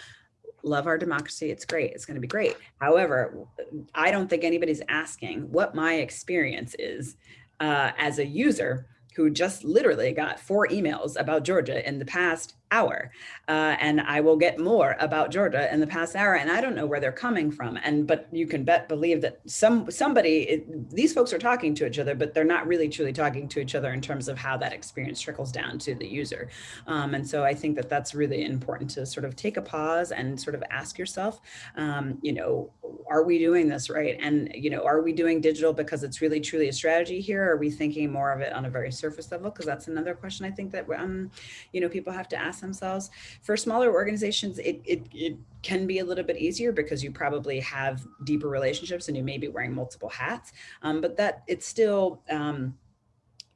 B: love our democracy. It's great. It's going to be great. However, I don't think anybody's asking what my experience is uh, as a user who just literally got four emails about Georgia in the past hour. Uh, and I will get more about Georgia in the past hour. And I don't know where they're coming from. And but you can bet believe that some somebody, it, these folks are talking to each other, but they're not really truly talking to each other in terms of how that experience trickles down to the user. Um, and so I think that that's really important to sort of take a pause and sort of ask yourself, um, you know, are we doing this right? And, you know, are we doing digital because it's really truly a strategy here? Are we thinking more of it on a very surface level? Because that's another question I think that, um, you know, people have to ask themselves. For smaller organizations, it, it, it can be a little bit easier because you probably have deeper relationships and you may be wearing multiple hats, um, but that it's still, um,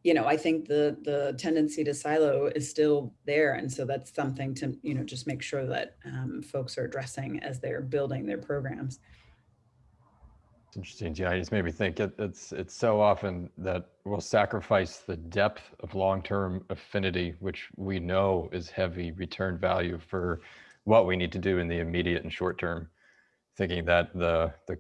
B: you know, I think the the tendency to silo is still there. And so that's something to, you know, just make sure that um, folks are addressing as they're building their programs.
A: It's interesting, Yeah, I just made me think it, it's it's so often that we'll sacrifice the depth of long-term affinity, which we know is heavy return value for what we need to do in the immediate and short term, thinking that the the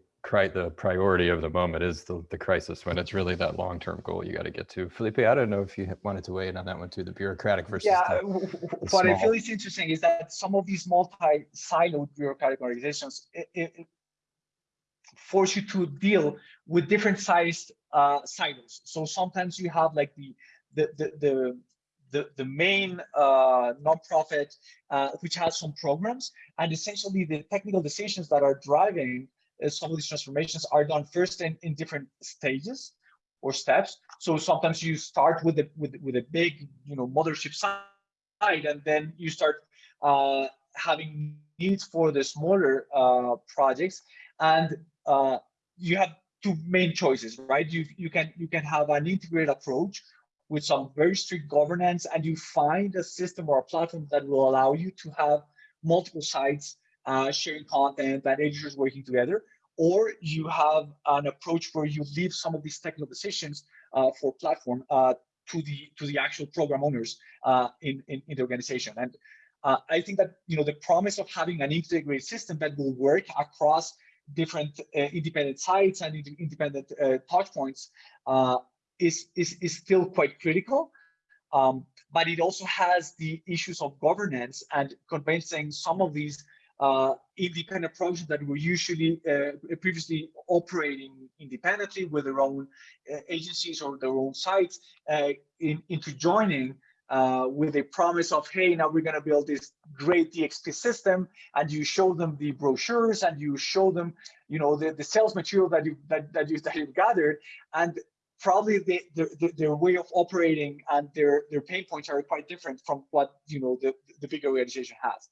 A: the priority of the moment is the, the crisis when it's really that long-term goal you got to get to. Felipe, I don't know if you wanted to weigh in on that one too, the bureaucratic versus
C: Yeah,
A: the,
C: what small. I feel is interesting is that some of these multi-siloed bureaucratic organizations, it, it, force you to deal with different sized uh, silos. So sometimes you have like the the the the the, the main uh, nonprofit, uh, which has some programs, and essentially the technical decisions that are driving uh, some of these transformations are done first in, in different stages or steps. So sometimes you start with a with with a big you know mothership side, and then you start uh, having needs for the smaller uh, projects, and uh, you have two main choices, right? You you can you can have an integrated approach with some very strict governance, and you find a system or a platform that will allow you to have multiple sites uh, sharing content and editors working together, or you have an approach where you leave some of these technical decisions uh, for platform uh, to the to the actual program owners uh, in, in, in the organization. And uh, I think that you know the promise of having an integrated system that will work across different uh, independent sites and independent uh, touch points uh, is, is is still quite critical. Um, but it also has the issues of governance and convincing some of these uh, independent projects that were usually uh, previously operating independently with their own uh, agencies or their own sites in, into joining uh, with a promise of, hey, now we're going to build this great DXP system, and you show them the brochures and you show them, you know, the, the sales material that you that that you that you've gathered, and probably the, the, their way of operating and their their pain points are quite different from what you know the the big organization has.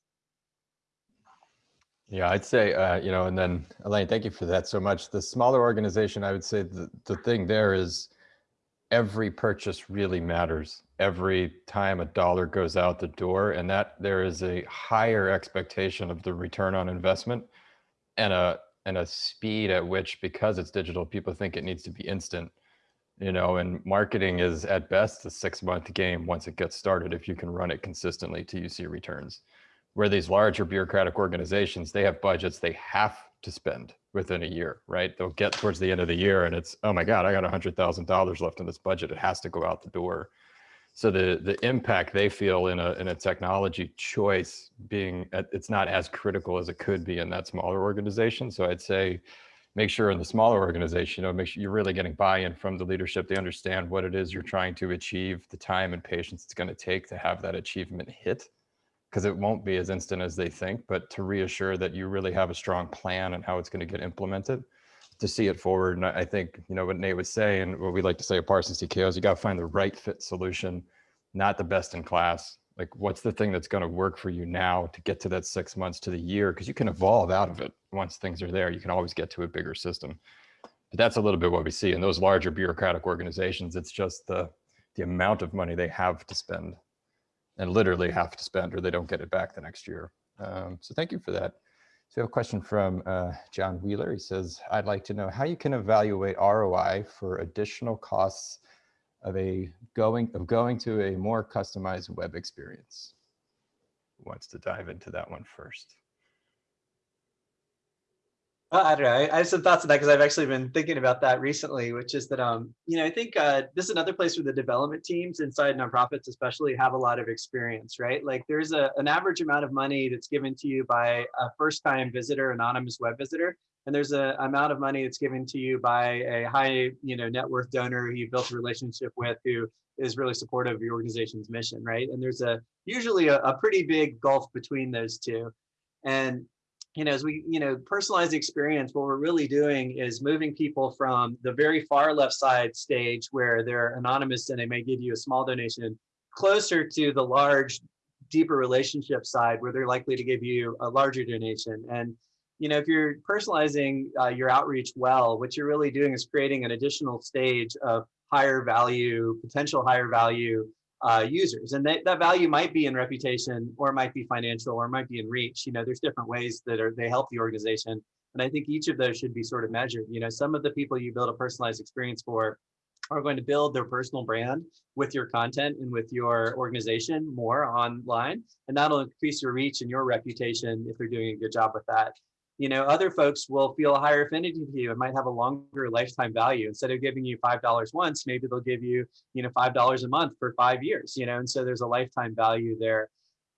A: Yeah, I'd say, uh, you know, and then Elaine, thank you for that so much. The smaller organization, I would say the, the thing there is every purchase really matters. Every time a dollar goes out the door and that there is a higher expectation of the return on investment and a, and a speed at which, because it's digital, people think it needs to be instant, you know, and marketing is at best a six month game once it gets started, if you can run it consistently till you see returns where these larger bureaucratic organizations, they have budgets they have to spend within a year, right? They'll get towards the end of the year and it's, oh my God, I got a $100,000 left in this budget. It has to go out the door. So the, the impact they feel in a, in a technology choice being, uh, it's not as critical as it could be in that smaller organization. So I'd say, make sure in the smaller organization, you know, make sure you're really getting buy-in from the leadership. They understand what it is you're trying to achieve, the time and patience it's going to take to have that achievement hit because it won't be as instant as they think, but to reassure that you really have a strong plan and how it's going to get implemented to see it forward. And I think, you know, what Nate was saying, and what we like to say at Parsons TKO is you got to find the right fit solution, not the best in class. Like what's the thing that's going to work for you now to get to that six months to the year? Because you can evolve out of it once things are there. You can always get to a bigger system. But that's a little bit what we see in those larger bureaucratic organizations. It's just the, the amount of money they have to spend and literally have to spend or they don't get it back the next year. Um, so thank you for that. So a question from uh, John Wheeler. He says, I'd like to know how you can evaluate ROI for additional costs of a going of going to a more customized web experience. Who wants to dive into that one first?
D: I don't know. I, I have some thoughts on that because I've actually been thinking about that recently, which is that, um, you know, I think uh, this is another place where the development teams inside nonprofits especially have a lot of experience, right? Like there's a, an average amount of money that's given to you by a first time visitor, anonymous web visitor. And there's a amount of money that's given to you by a high, you know, net worth donor who you built a relationship with who is really supportive of your organization's mission, right? And there's a usually a, a pretty big gulf between those two. And you know, as we, you know, personalize the experience, what we're really doing is moving people from the very far left side stage where they're anonymous and they may give you a small donation closer to the large, deeper relationship side where they're likely to give you a larger donation. And, you know, if you're personalizing uh, your outreach well, what you're really doing is creating an additional stage of higher value, potential higher value uh, users. And that, that value might be in reputation or it might be financial or it might be in reach. You know, there's different ways that are they help the organization. And I think each of those should be sort of measured. You know, some of the people you build a personalized experience for are going to build their personal brand with your content and with your organization more online. And that'll increase your reach and your reputation if they're doing a good job with that you know, other folks will feel a higher affinity to you. It might have a longer lifetime value. Instead of giving you $5 once, maybe they'll give you, you know, $5 a month for five years, you know, and so there's a lifetime value there.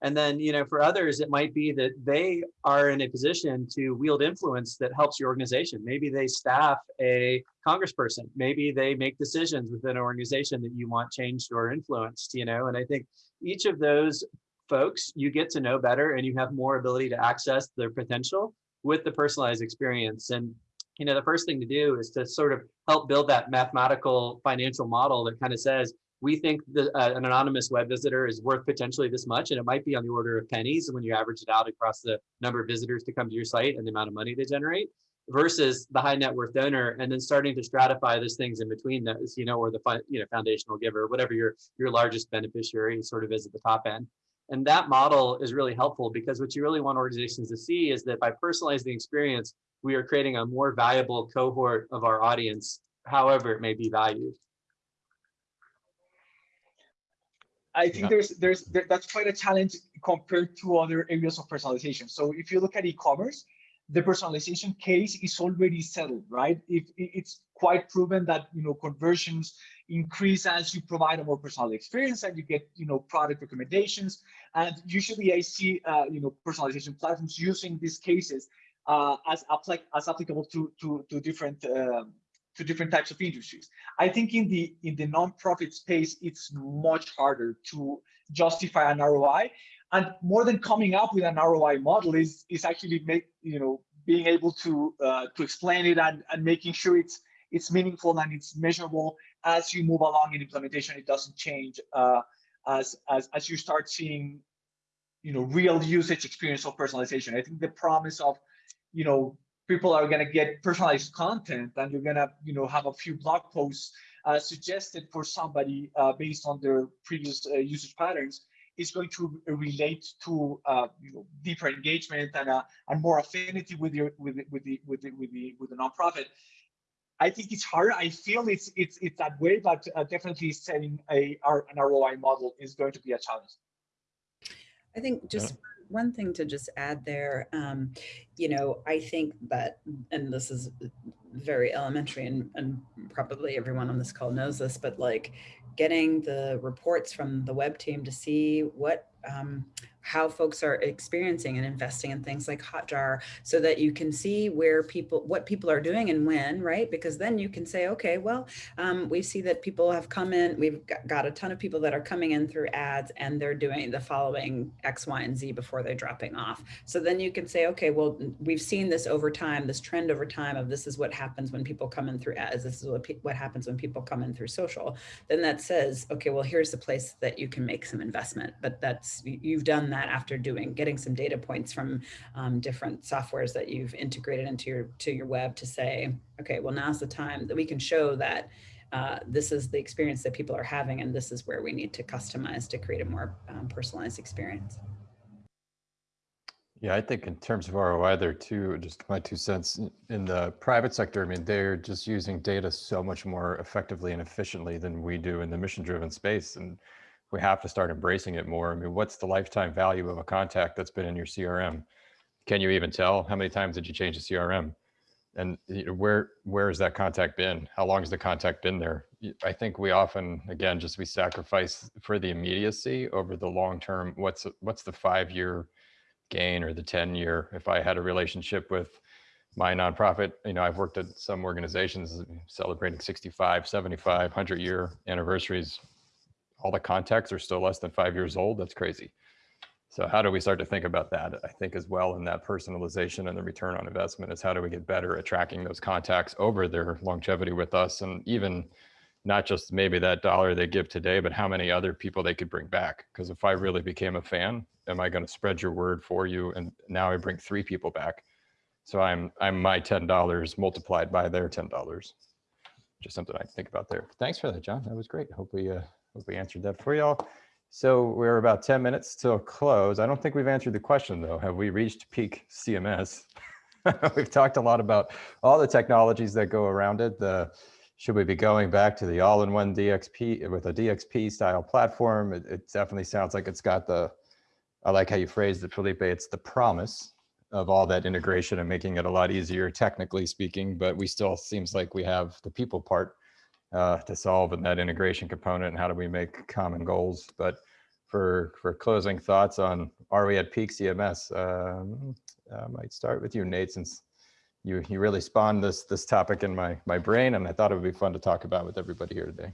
D: And then, you know, for others, it might be that they are in a position to wield influence that helps your organization. Maybe they staff a congressperson. Maybe they make decisions within an organization that you want changed or influenced, you know, and I think each of those folks you get to know better and you have more ability to access their potential with the personalized experience. And you know, the first thing to do is to sort of help build that mathematical financial model that kind of says, we think that uh, an anonymous web visitor is worth potentially this much, and it might be on the order of pennies when you average it out across the number of visitors to come to your site and the amount of money they generate versus the high net worth donor and then starting to stratify those things in between those you know or the you know foundational giver whatever your your largest beneficiary sort of is at the top end
E: And that model is really helpful because what you really want organizations to see is that by personalizing the experience, we are creating a more valuable cohort of our audience, however it may be valued.
C: I think
A: Yeah.
C: there's there's there, that's quite a challenge compared to other areas of personalization. So if you look at e-commerce, the personalization case is already settled, right? If it, it's quite proven that you know conversions increase as you provide a more personal experience and you get you know product recommendations. And usually I see uh, you know personalization platforms using these cases uh, as applic as applicable to to to different um, to different types of industries. I think in the in the nonprofit space, it's much harder to justify an ROI. And more than coming up with an ROI model is is actually make you know being able to uh, to explain it and, and making sure it's it's meaningful and it's measurable as you move along in implementation. It doesn't change uh, as as as you start seeing you know real usage experience of personalization. I think the promise of you know people are going to get personalized content and you're going to you know have a few blog posts uh, suggested for somebody uh, based on their previous uh, usage patterns is going to relate to uh, you know deeper engagement and uh, and more affinity with your with with the with the with the with the nonprofit I think it's hard. I feel it's it's it's that way, but uh, definitely setting a our, an ROI model is going to be a challenge.
B: I think just one thing to just add there, um, you know, I think that, and this is very elementary and, and probably everyone on this call knows this, but like getting the reports from the web team to see what, um, how folks are experiencing and investing in things like Hotjar so that you can see where people, what people are doing and when, right? Because then you can say, okay, well, um, we see that people have come in, we've got, a ton of people that are coming in through ads and they're doing the following X, Y, and Z before they're dropping off. So then you can say, okay, well, we've seen this over time, this trend over time of this is what happens when people come in through ads, this is what, what happens when people come in through social. Then that says, okay, well, here's the place that you can make some investment, but that's, you've done that after doing, getting some data points from um, different softwares that you've integrated into your, to your web to say, okay, well, now's the time that we can show that uh, this is the experience that people are having and this is where we need to customize to create a more um, personalized experience.
A: Yeah, I think in terms of ROI there too, just my two cents in the private sector, I mean, they're just using data so much more effectively and efficiently than we do in the mission driven space. And we have to start embracing it more. I mean, what's the lifetime value of a contact that's been in your CRM? Can you even tell how many times did you change the CRM? And where where has that contact been? How long has the contact been there? I think we often, again, just we sacrifice for the immediacy over the long term. What's what's the five year gain or the 10 year? If I had a relationship with my nonprofit, you know, I've worked at some organizations celebrating 65, 75, 100 year anniversaries all the contacts are still less than five years old. That's crazy. So how do we start to think about that? I think as well in that personalization and the return on investment is how do we get better at tracking those contacts over their longevity with us and even not just maybe that dollar they give today, but how many other people they could bring back. Because if I really became a fan, am I going to spread your word for you? And now I bring three people back. So I'm I'm my $10 multiplied by their $10. Just something I think about there. Thanks for that, John. That was great. Hope we uh, Hope we answered that for y'all. So we're about 10 minutes till close. I don't think we've answered the question though. Have we reached peak CMS? we've talked a lot about all the technologies that go around it. The should we be going back to the all-in-one DXP with a DXP style platform? It, it, definitely sounds like it's got the, I like how you phrased it, Felipe, it's the promise of all that integration and making it a lot easier technically speaking, but we still seems like we have the people part uh, to solve in that integration component and how do we make common goals. But for for closing thoughts on are we at peak CMS? Um, I might start with you, Nate, since you you really spawned this this topic in my my brain, and I thought it would be fun to talk about with everybody here today.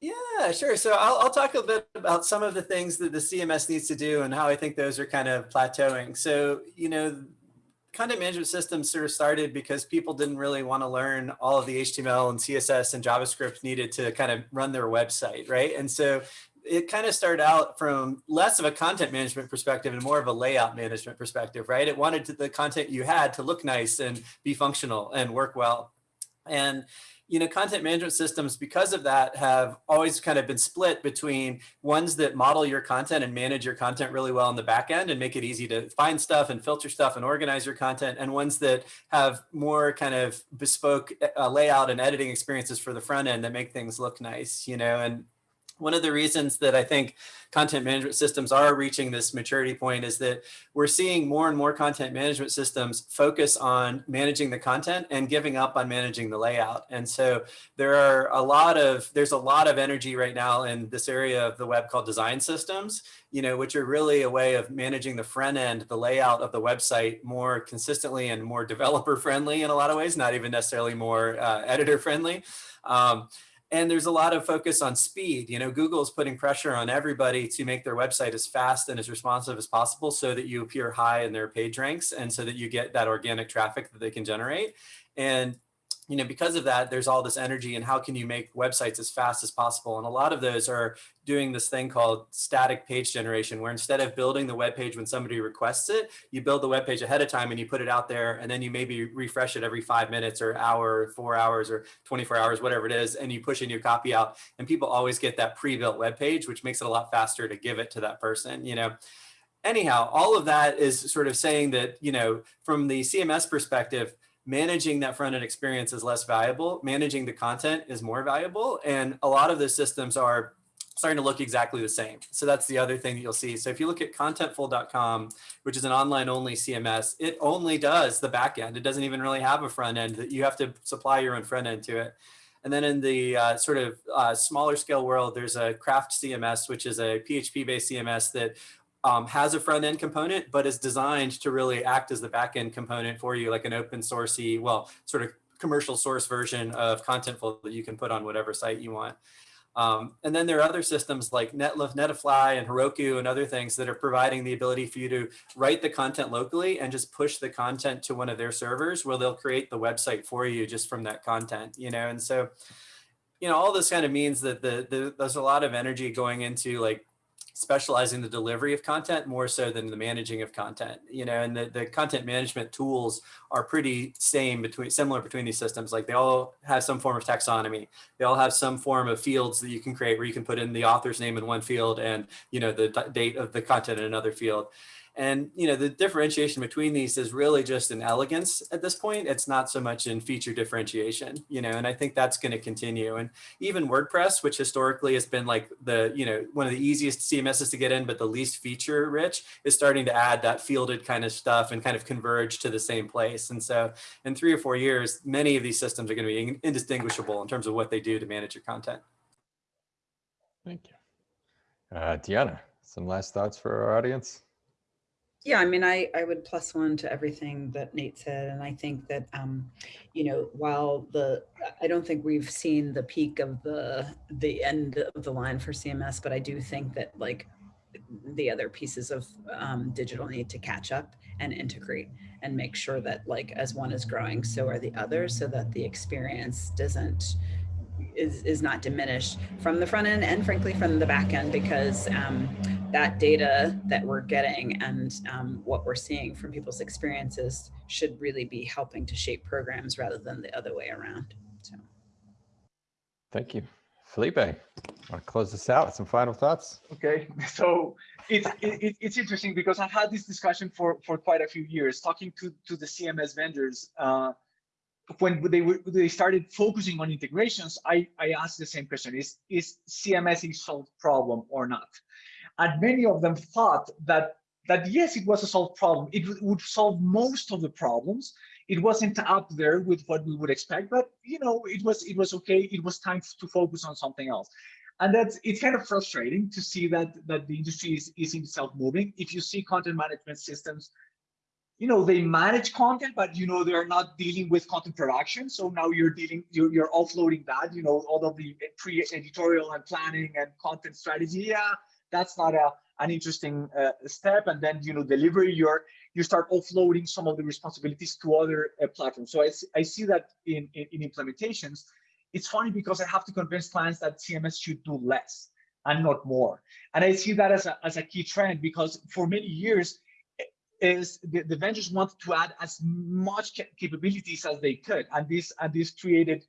D: Yeah, sure. So I'll, I'll talk a bit about some of the things that the CMS needs to do and how I think those are kind of plateauing. So, you know, content management systems sort of started because people didn't really want to learn all of the HTML and CSS and JavaScript needed to kind of run their website, right? And so it kind of started out from less of a content management perspective and more of a layout management perspective, right? It wanted to, the content you had to look nice and be functional and work well. And you know, content management systems, because of that, have always kind of been split between ones that model your content and manage your content really well in the back end and make it easy to find stuff and filter stuff and organize your content, and ones that have more kind of bespoke uh, layout and editing experiences for the front end that make things look nice, you know, and one of the reasons that I think content management systems are reaching this maturity point is that we're seeing more and more content management systems focus on managing the content and giving up on managing the layout. And so there are a lot of, there's a lot of energy right now in this area of the web called design systems, you know, which are really a way of managing the front end, the layout of the website more consistently and more developer friendly in a lot of ways, not even necessarily more uh, editor friendly. Um, and there's a lot of focus on speed. You know, Google's putting pressure on everybody to make their website as fast and as responsive as possible so that you appear high in their page ranks and so that you get that organic traffic that they can generate. And you know, because of that, there's all this energy and how can you make websites as fast as possible? And a lot of those are doing this thing called static page generation, where instead of building the web page when somebody requests it, you build the web page ahead of time and you put it out there and then you maybe refresh it every five minutes or hour, four hours or 24 hours, whatever it is, and you push a new copy out and people always get that pre-built web page, which makes it a lot faster to give it to that person, you know? Anyhow, all of that is sort of saying that, you know, from the CMS perspective, managing that front end experience is less valuable. Managing the content is more valuable. And a lot of the systems are starting to look exactly the same. So that's the other thing that you'll see. So if you look at contentful.com, which is an online only CMS, it only does the back end. It doesn't even really have a front end that you have to supply your own front end to it. And then in the uh, sort of uh, smaller scale world, there's a craft CMS, which is a PHP based CMS that um, has a front end component, but is designed to really act as the back end component for you, like an open sourcey, well, sort of commercial source version of Contentful that you can put on whatever site you want. Um, and then there are other systems like Netlify and Heroku and other things that are providing the ability for you to write the content locally and just push the content to one of their servers where they'll create the website for you just from that content, you know? And so, you know, all this kind of means that the, the there's a lot of energy going into like specializing the delivery of content more so than the managing of content, you know, and the, the content management tools are pretty same between similar between these systems. Like they all have some form of taxonomy. They all have some form of fields that you can create where you can put in the author's name in one field and, you know, the date of the content in another field. And you know the differentiation between these is really just an elegance at this point. It's not so much in feature differentiation, you know, and I think that's going to continue. And even WordPress, which historically has been like the, you know, one of the easiest CMSs to get in, but the least feature rich, is starting to add that fielded kind of stuff and kind of converge to the same place. And so in three or four years, many of these systems are going to be indistinguishable in terms of what they do to manage your content.
A: Thank you. Uh, Deanna, some last thoughts for our audience?
B: Yeah, I mean, I, I would plus one to everything that Nate said. And I think that, um, you know, while the, I don't think we've seen the peak of the, the end of the line for CMS, but I do think that like the other pieces of um, digital need to catch up and integrate and make sure that like as one is growing, so are the others so that the experience doesn't, is, is not diminished from the front end and frankly from the back end because um, that data that we're getting and um, what we're seeing from people's experiences should really be helping to shape programs rather than the other way around. So.
A: Thank you. Felipe, want to close this out? With some final thoughts?
C: Okay, so it's it, it's interesting because I've had this discussion for for quite a few years, talking to to the CMS vendors. Uh, when they were they started focusing on integrations, I I asked the same question: Is is CMS a solved problem or not? And many of them thought that that yes, it was a solved problem. It would solve most of the problems. It wasn't up there with what we would expect, but you know, it was it was okay. It was time to focus on something else. And that's it's kind of frustrating to see that that the industry is, is itself moving. If you see content management systems you know they manage content but you know they're not dealing with content production so now you're dealing you're, you're offloading that you know all of the eh, pre-editorial and planning and content strategy yeah that's not a an interesting uh, step. And then you know deliver you're you start offloading some of the responsibilities to other uh, platforms. So I, I see that in, in, in implementations. It's funny because i have to convince clients that cms should do less and not more. And i see that as a, as a key trend because for many years is the, the vendors wanted to add as much capabilities as they could. And this and this created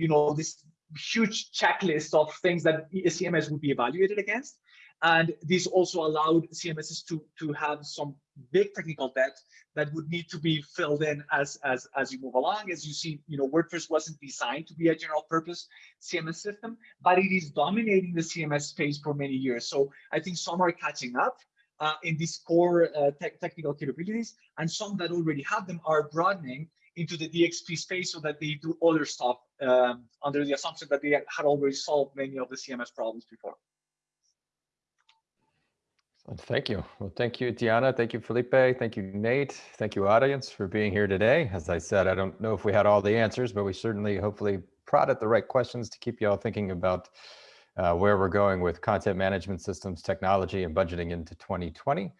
C: you know, this huge checklist of things that CMS would be evaluated against. And this also allowed CMSs to, to have some big technical debt that would need to be filled in as, as, as you move along. As you see, you know, WordPress wasn't designed to be a general purpose CMS system, but it is dominating the CMS space for many years. So I think some are catching up uh, in these core uh, te technical capabilities, and some that already have them are broadening into the DXP space so that they do other stuff um, under the assumption that they had already solved many of the CMS problems before.
A: Thank you. Well, thank you, Diana. Thank you, Felipe. Thank you, Nate. Thank you, audience, for being here today. As I said, I don't know if we had all the answers, but we certainly hopefully prodded the right questions to keep you all thinking about uh, where we're going with content management systems, technology, and budgeting into 2020.